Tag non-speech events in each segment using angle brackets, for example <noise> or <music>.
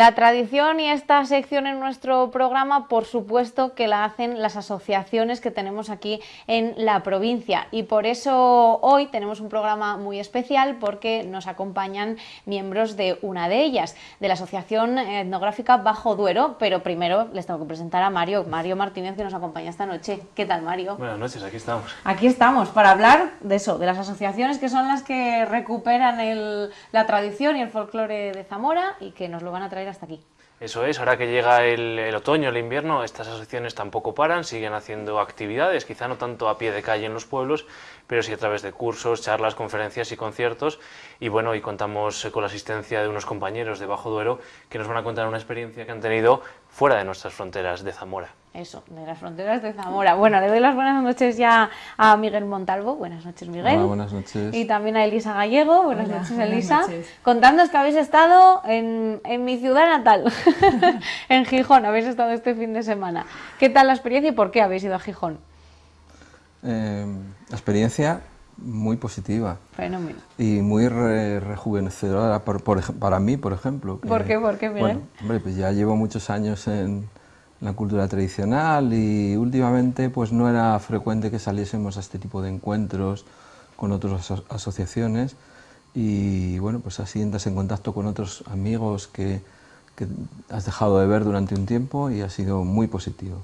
La tradición y esta sección en nuestro programa, por supuesto que la hacen las asociaciones que tenemos aquí en la provincia y por eso hoy tenemos un programa muy especial porque nos acompañan miembros de una de ellas, de la Asociación Etnográfica Bajo Duero, pero primero les tengo que presentar a Mario, Mario Martínez que nos acompaña esta noche. ¿Qué tal Mario? Buenas noches, aquí estamos. Aquí estamos para hablar de eso, de las asociaciones que son las que recuperan la tradición y el folclore de Zamora y que nos lo van a traer hasta aquí. Eso es, ahora que llega el, otoño, el invierno, estas asociaciones tampoco paran, siguen haciendo actividades, quizá no tanto a pie de calle en los pueblos, pero sí a través de cursos, charlas, conferencias y conciertos. Y bueno, y contamos con la asistencia de unos compañeros de Bajo Duero que nos van a contar una experiencia que han tenido fuera de nuestras fronteras de Zamora. Eso, de las fronteras de Zamora. Bueno, le doy las buenas noches ya a Miguel Montalvo. Buenas noches, Miguel. Hola, buenas noches. Y también a Elisa Gallego. Buenas noches, Elisa. Contándonos que habéis estado en, mi ciudad natal, <laughs> en Gijón. Habéis estado este fin de semana. ¿Qué tal la experiencia y por qué habéis ido a Gijón? Eh, la experiencia muy positiva. Fenómeno. Y muy rejuvenecedora para mí, por ejemplo. ¿Por qué? ¿Por qué, Miguel? Bueno, hombre, pues ya llevo muchos años en la cultura tradicional y últimamente pues no era frecuente que saliésemos a este tipo de encuentros con otras asociaciones y bueno, pues así entras en contacto con otros amigos que, que has dejado de ver durante un tiempo y ha sido muy positivo.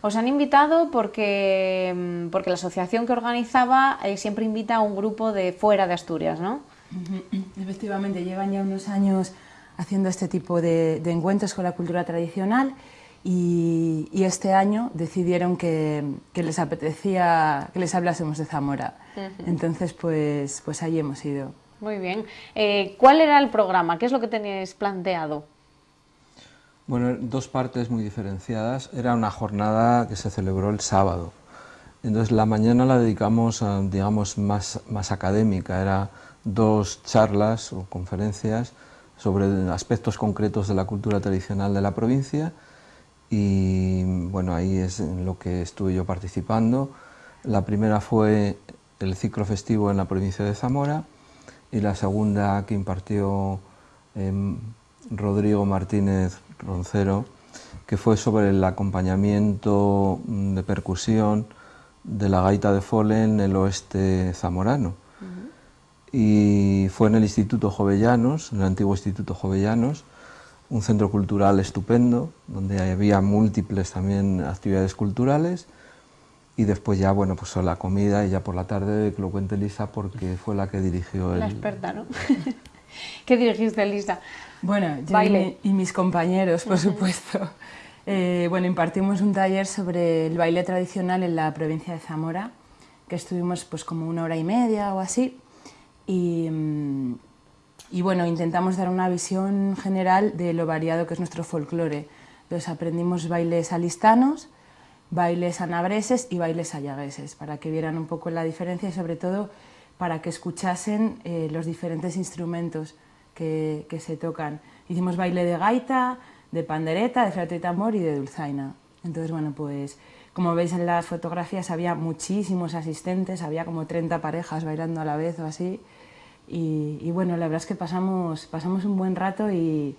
Os han invitado porque, mm, porque la asociación que organizaba eh, siempre invita a un grupo de fuera de Asturias, ¿no? Efectivamente, llevan ya unos años haciendo este tipo de, de encuentros con la cultura tradicional y, este año decidieron que, les apetecía que les hablásemos de Zamora. Entonces, pues, pues ahí hemos ido. Muy bien. Eh, ¿Cuál era el programa? ¿Qué es lo que teníais planteado? Bueno, dos partes muy diferenciadas. Era una jornada que se celebró el sábado. Entonces la mañana la dedicamos, a, digamos, más, más académica. Era dos charlas o conferencias sobre aspectos concretos de la cultura tradicional de la provincia y bueno, ahí es en lo que estuve yo participando. La primera fue el ciclo festivo en la provincia de Zamora y la segunda que impartió em, Rodrigo Martínez Roncero, que fue sobre el acompañamiento de percusión de la gaita de Fole en el oeste zamorano. Y fue en el Instituto Jovellanos, en el antiguo Instituto Jovellanos, un centro cultural estupendo, donde había múltiples también actividades culturales, y después ya, bueno, pues la comida y ya por la tarde que lo cuente Elisa porque fue la que dirigió el... La experta, ¿no? <laughs> ¿Qué dirigiste, Elisa? Bueno, yo Y, mis compañeros, por supuesto. Eh, bueno, impartimos un taller sobre el baile tradicional en la provincia de Zamora, que estuvimos pues como una hora y media o así, y, mm, y bueno, intentamos dar una visión general de lo variado que es nuestro folclore. Entonces aprendimos bailes alistanos, bailes anabreses y bailes ayagueses, para que vieran un poco la diferencia y sobre todo para que escuchasen eh, los diferentes instrumentos que, que, se tocan. Hicimos baile de gaita, de pandereta, de flauta y tambor y de dulzaina. Entonces, bueno, pues como veis en las fotografías había muchísimos asistentes, había como 30 parejas bailando a la vez o así. Y, bueno, la verdad es que pasamos, pasamos un buen rato y,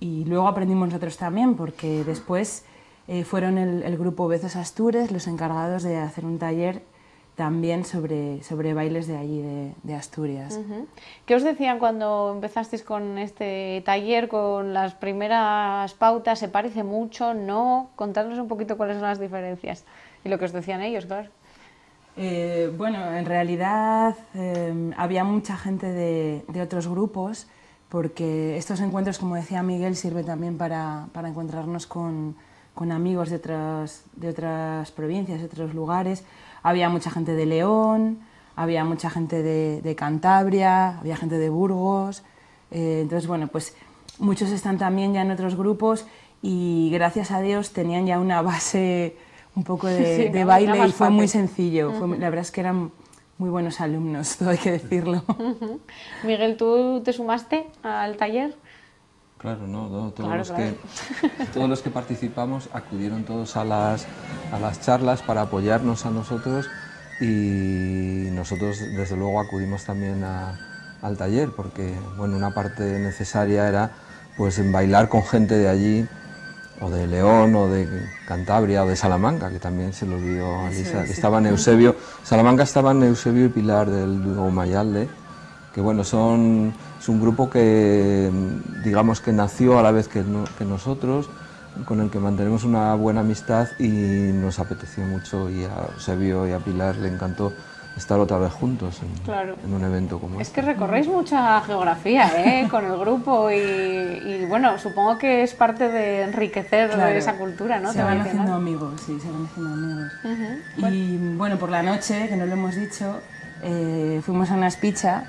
y luego aprendimos nosotros también, porque después eh, fueron el, grupo Bezos Astures los encargados de hacer un taller también sobre, sobre bailes de allí, de, Asturias. ¿Qué os decían cuando empezasteis con este taller, con las primeras pautas? ¿Se parece mucho? ¿No? Contadnos un poquito cuáles son las diferencias y lo que os decían ellos, claro. Eh, bueno, en realidad em, había mucha gente de, otros grupos porque estos encuentros, como decía Miguel, sirven también para, encontrarnos con, amigos de otras, de otras provincias, de otros lugares. Había mucha gente de León, había mucha gente de, Cantabria, había gente de Burgos. Eh, entonces, bueno, pues muchos están también ya en otros grupos y gracias a Dios tenían ya una base un poco de, <laughs> baile y fue muy sencillo. la verdad es que eran muy buenos alumnos, <laughs> todo hay que decirlo. Miguel, ¿tú te sumaste al taller? Claro, no, todos, los Que, <laughs> todos los que participamos acudieron todos a las, a las charlas para apoyarnos a nosotros y nosotros desde luego acudimos también al taller porque bueno, una parte necesaria era pues en bailar con gente de allí, o de León, o de Cantabria, o de Salamanca, que también se lo olvidó a Lisa, que estaban Eusebio, Salamanca estaban Eusebio y Pilar del Mayalde, que bueno, son, es un grupo que digamos que nació a la vez que, que nosotros, con el que mantenemos una buena amistad y nos apeteció mucho y a Eusebio y a Pilar le encantó estar otra vez juntos en, un evento como es este. Es que recorréis mucha geografía ¿eh? <laughs> con el grupo y, bueno, supongo que es parte de enriquecer esa cultura, ¿no? Se van haciendo amigos, sí, se van haciendo amigos. Y bueno, por la noche, que no lo hemos dicho, eh, fuimos a una espicha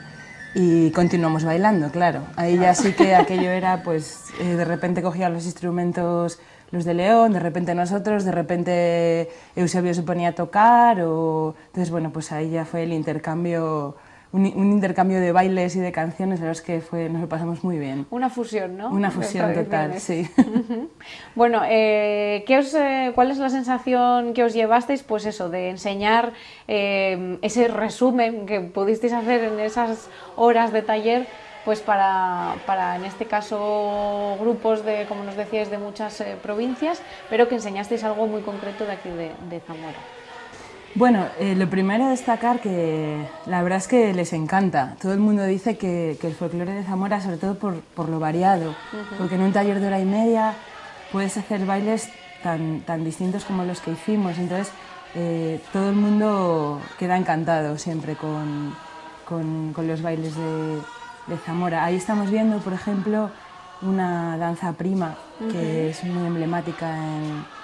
y continuamos bailando, claro. Ahí ya sí que aquello era, pues, eh, de repente cogía los instrumentos los de León, de repente nosotros, de repente Eusebio se ponía a tocar, o... entonces bueno, pues ahí ya fue el intercambio, un, intercambio de bailes y de canciones, la verdad es que fue, nos lo pasamos muy bien. Una fusión, ¿no? Una fusión total, sí. <laughs> Bueno, eh, ¿qué os, eh, ¿cuál es la sensación que os llevasteis, pues eso, de enseñar eh, ese resumen que pudisteis hacer en esas horas de taller pues para, para, en este caso grupos de, como nos decíais, de muchas eh, provincias, pero que enseñasteis algo muy concreto de aquí de, Zamora. Bueno, eh, lo primero a destacar que la verdad es que les encanta. Todo el mundo dice que, que el folclore de Zamora, sobre todo por, por lo variado, porque en un taller de hora y media puedes hacer bailes tan, tan distintos como los que hicimos. Entonces, eh, todo el mundo queda encantado siempre con, con, con los bailes de, de Zamora. Ahí estamos viendo, por ejemplo, una danza prima que es muy emblemática en,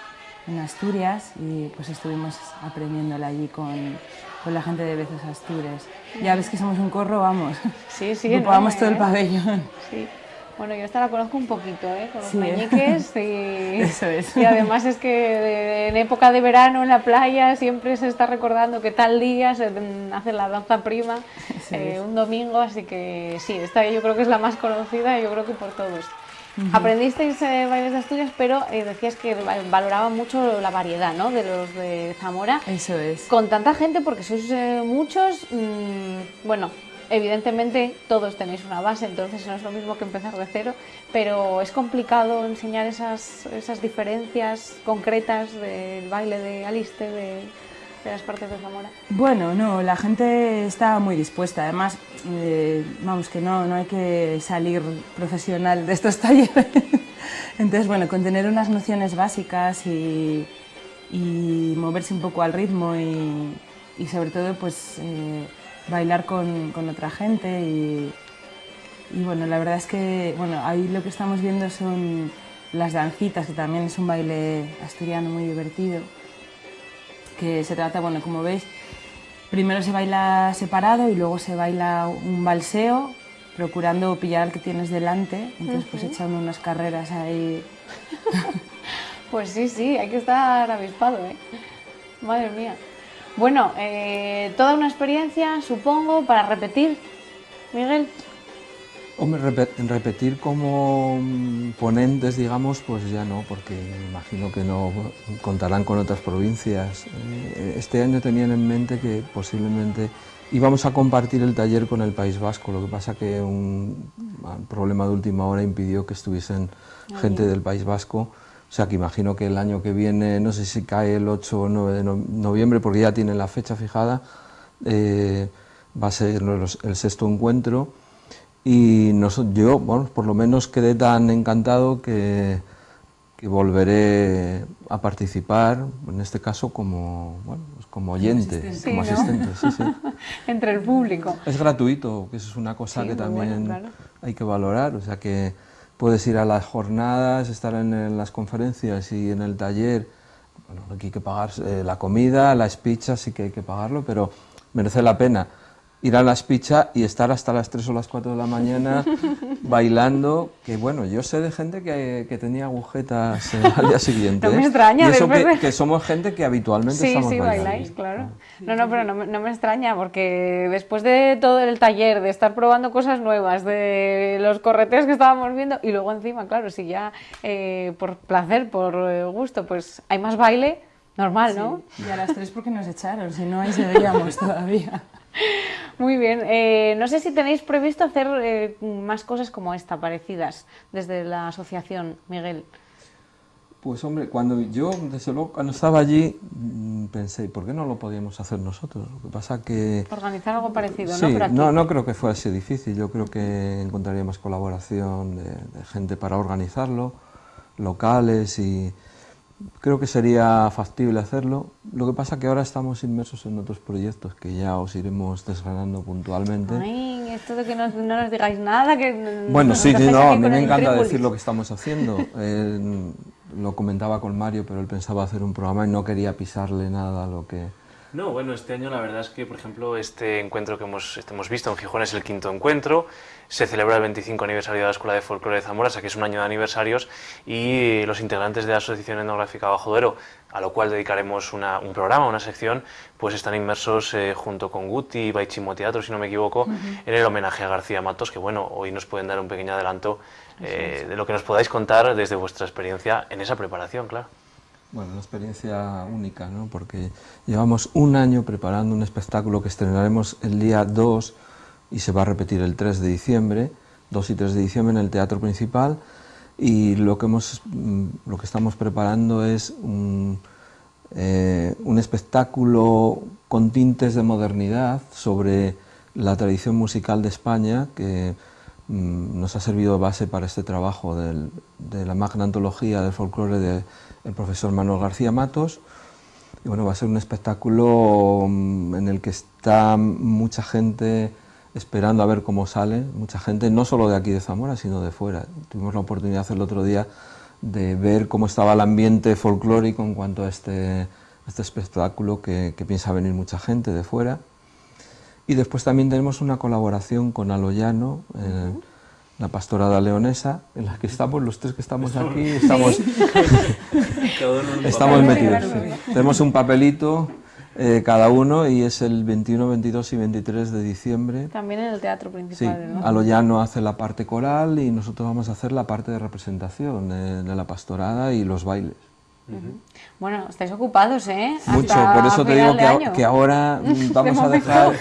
Asturias y pues estuvimos aprendiéndola allí con, con la gente de Bezos Astures. Ya ves que somos un corro, vamos. Sí, sí. <laughs> Ocupamos todo el ¿eh? pabellón. Sí. Bueno, yo esta la conozco un poquito, ¿eh? con los sí, meñiques y, <laughs> Eso es. y además es que en época de verano en la playa siempre se está recordando que tal día se hace la danza prima, eh, un domingo, así que sí, esta yo creo que es la más conocida yo creo que por todos. Aprendisteis eh, bailes de Asturias, pero eh, decías que valoraba mucho la variedad ¿no? de los de Zamora. Eso es. Con tanta gente, porque sois muchos, mmm, bueno, Evidentemente todos tenéis una base, entonces no es lo mismo que empezar de cero, pero es complicado enseñar esas, esas diferencias concretas del baile de Aliste, de, las partes de Zamora. Bueno, no, la gente está muy dispuesta, además, eh, vamos, que no, no hay que salir profesional de estos <laughs> talleres. Entonces, bueno, con tener unas nociones básicas y, moverse un poco al ritmo y, sobre todo, pues... Eh, bailar con, otra gente y, bueno, la verdad es que bueno, ahí lo que estamos viendo son las dancitas, que también es un baile asturiano muy divertido, que se trata, bueno, como veis, primero se baila separado y luego se baila un balseo, procurando pillar al que tienes delante, entonces pues echando unas carreras ahí. <laughs> pues sí, sí, hay que estar avispado, ¿eh? Madre mía. Bueno, eh, toda una experiencia, supongo, para repetir, Miguel. Hombre, repetir como mm, ponentes, digamos, pues ya no, porque imagino que no contarán con otras provincias. Eh, este año tenían en mente que posiblemente íbamos a compartir el taller con el País Vasco, lo que pasa que un, problema de última hora impidió que estuviesen gente del País Vasco o sea que imagino que el año que viene, no sé si cae el 8 o 9 de noviembre, porque ya tienen la fecha fijada, eh, va a ser el sexto encuentro. Y yo, bueno, por lo menos quedé tan encantado que, que volveré a participar, en este caso como, bueno, pues como oyente, como asistente. Sí, sí. <laughs> Entre el público. Es gratuito, que eso es una cosa que también hay que valorar, o sea que puedes ir a las jornadas, estar en, las conferencias y en el taller. Bueno, aquí hay que pagar eh, la comida, la espicha, sí que hay que pagarlo, pero merece la pena ir a la espicha y estar hasta las 3 o las 4 de la mañana <laughs> bailando, que bueno, yo sé de gente que, que tenía agujetas eh, al día siguiente. no me extraña. Y eso que, somos gente que habitualmente sí, estamos sí, bailáis, claro. No, no, pero no, no, me extraña, porque después de todo el taller, de estar probando cosas nuevas, de los correteos que estábamos viendo, y luego encima, claro, si ya eh, por placer, por eh, gusto, pues hay más baile, normal, ¿no? Y a las 3 porque nos echaron, si no ahí seguíamos <laughs> todavía. Muy bien. Eh, no sé si tenéis previsto hacer eh, más cosas como esta, parecidas, desde la asociación, Miguel. Pues hombre, cuando yo, desde luego, cuando estaba allí, mm, pensé, ¿por qué no lo podíamos hacer nosotros? Lo que pasa que... Organizar algo parecido, sí, ¿no? no, no creo que fuese difícil. Yo creo que encontraríamos colaboración de, de gente para organizarlo, locales y creo que sería factible hacerlo. Lo que pasa que ahora estamos inmersos en otros proyectos que ya os iremos desgranando puntualmente. Ay, esto de que no, no nos digáis nada, que... Bueno, sí, sí, no, a mí me encanta decir lo que estamos haciendo. <laughs> Eh, lo comentaba con Mario, pero él pensaba hacer un programa y no quería pisarle nada a lo que... No, bueno, este año la verdad es que, por ejemplo, este encuentro que hemos, este hemos visto en Gijón es el quinto encuentro, se celebra el 25 aniversario de la Escuela de Folclore de Zamora, o sea que es un año de aniversarios, y los integrantes de la Asociación Etnográfica Bajo Duero, a lo cual dedicaremos una, un programa, una sección, pues están inmersos eh, junto con Guti y Baichimo Teatro, si no me equivoco, en el homenaje a García Matos, que bueno, hoy nos pueden dar un pequeño adelanto eh, de lo que nos podáis contar desde vuestra experiencia en esa preparación, claro. Bueno, una experiencia única, ¿no? porque llevamos un año preparando un espectáculo que estrenaremos el día 2 y se va a repetir el 3 de diciembre, 2 y 3 de diciembre en el Teatro Principal y lo que, hemos, mm, lo que estamos preparando es un, eh, un espectáculo con tintes de modernidad sobre la tradición musical de España que nos ha servido de base para este trabajo de la magna antología del folclore del profesor Manuel García Matos. Y bueno, va a ser un espectáculo mm, en el que está mucha gente esperando a ver cómo sale, mucha gente, no solo de aquí de Zamora, sino de fuera. Tuvimos la oportunidad el otro día de ver cómo estaba el ambiente folclórico en cuanto a este, este espectáculo que, piensa venir mucha gente de fuera. Y después también tenemos una colaboración con Aloyano, eh, la pastorada leonesa, en la que estamos, los tres que estamos aquí, estamos, <laughs> estamos metidos. Sí. Tenemos un papelito eh, cada uno y es el 21, 22 y 23 de diciembre. También en el teatro principal, sí, ¿no? Aloyano hace la parte coral y nosotros vamos a hacer la parte de representación de, de la pastorada y los bailes. Uh -huh. Bueno, estáis ocupados, ¿eh? Mucho, Hasta por eso te digo que, que, ahora <laughs> vamos a dejar,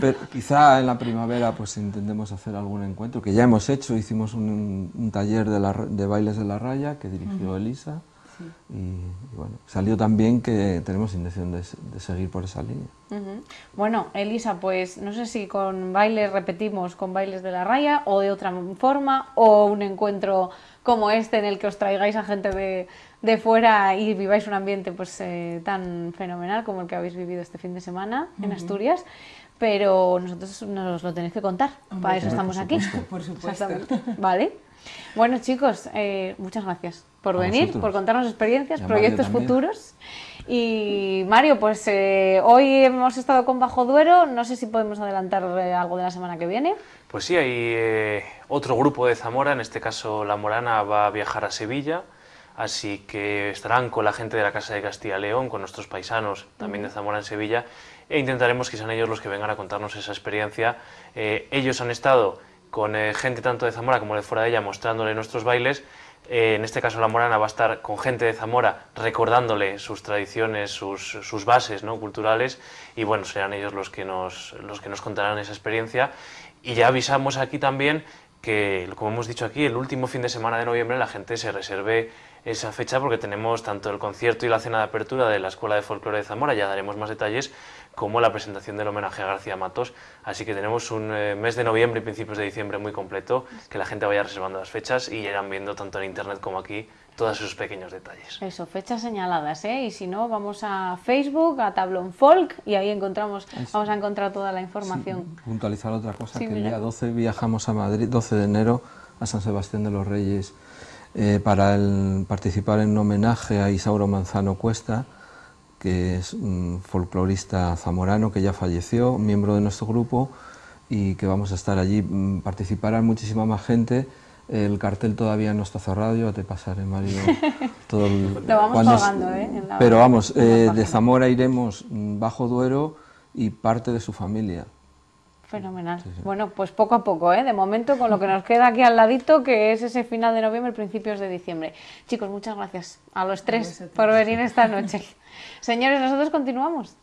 pero quizá en la primavera pues intentemos hacer algún encuentro, que ya hemos hecho, hicimos un, un taller de, la, de, bailes de la raya que dirigió uh -huh. Elisa, sí. y, y, bueno, salió también que tenemos intención de, de seguir por esa línea. Uh -huh. Bueno, Elisa, pues no sé si con bailes repetimos con bailes de la raya o de otra forma, o un encuentro como este en el que os traigáis a gente de, de fuera y viváis un ambiente pues eh, tan fenomenal como el que habéis vivido este fin de semana uh -huh. en Asturias, pero nosotros nos lo tenéis que contar, Hombre, para eso estamos por aquí. <laughs> Por supuesto. Vale. Bueno chicos, eh, muchas gracias por a venir, vosotros. por contarnos experiencias, proyectos futuros. Y Mario, pues eh, hoy hemos estado con Bajo Duero, no sé si podemos adelantar eh, algo de la semana que viene. Pues sí, hay eh, otro grupo de Zamora, en este caso La Morana va a viajar a Sevilla, así que estarán con la gente de la Casa de Castilla y León, con nuestros paisanos también de Zamora en Sevilla, e intentaremos que sean ellos los que vengan a contarnos esa experiencia. Eh, ellos han estado con eh, gente tanto de Zamora como de fuera de ella mostrándole nuestros bailes, eh, en este caso La Morana va a estar con gente de Zamora recordándole sus tradiciones, sus, bases ¿no? culturales y bueno, serán ellos los que, nos, los que nos contarán esa experiencia. Y ya avisamos aquí también que, como hemos dicho aquí, el último fin de semana de noviembre la gente se reserve esa fecha porque tenemos tanto el concierto y la cena de apertura de la Escuela de Folclore de Zamora, ya daremos más detalles, como la presentación del homenaje a García Matos. Así que tenemos un eh, mes de noviembre y principios de diciembre muy completo, que la gente vaya reservando las fechas y irán viendo tanto en internet como aquí todos esos pequeños detalles. Eso, fechas señaladas, ¿eh? Y si no, vamos a Facebook, a Tablón Folk, y ahí encontramos, vamos a encontrar toda la información. Sí, puntualizar otra cosa, Sí, que el día 12 viajamos a Madrid, 12 de enero, a San Sebastián de los Reyes, eh, para el- participar en un homenaje a Isauro Manzano Cuesta, que es un folclorista zamorano que ya falleció, miembro de nuestro grupo, y que vamos a estar allí. Mm, Participará muchísima más gente. El cartel todavía no está cerrado, yo te pasaré, Mario. <laughs> Todo el- Lo vamos es- colgando, ¿eh? en la- Pero vamos, en la eh, de. Zamora iremos mm, Bajo Duero y parte de su familia. Fenomenal. Bueno, pues poco a poco, ¿eh? De momento, con lo que nos queda aquí al ladito, que es ese final de noviembre, principios de diciembre. Chicos, muchas gracias a los tres por venir esta noche. <laughs> Señores, nosotros continuamos.